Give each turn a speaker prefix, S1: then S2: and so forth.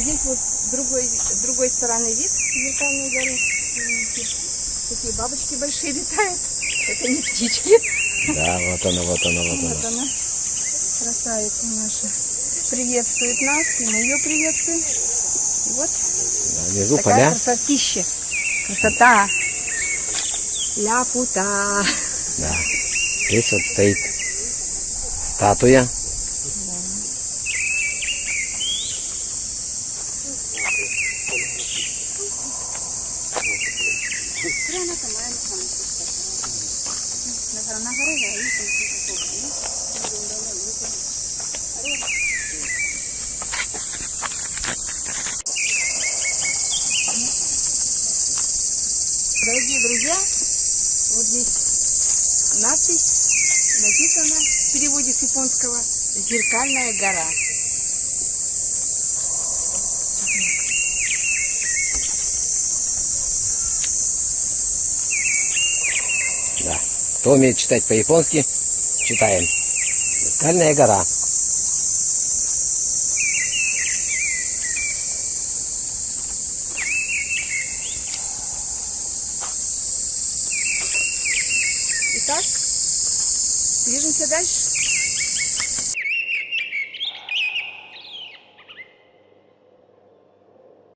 S1: здесь вот другой, другой стороны вид зеркальной горы. Такие бабочки большие летают. Это не птички.
S2: Да, вот она, вот она, вот
S1: Вот
S2: она.
S1: она, красавица наша. Приветствует нас, и мы ее приветствуем. И вот
S2: Да, внизу
S1: такая
S2: поля.
S1: красотища. Красота. Ляпута.
S2: Да. Здесь вот стоит статуя.
S1: Дорогие друзья, вот здесь надпись написана в переводе с японского «Зеркальная гора».
S2: Кто умеет читать по-японски, читаем. Зеркальная гора.
S1: Итак, движемся дальше.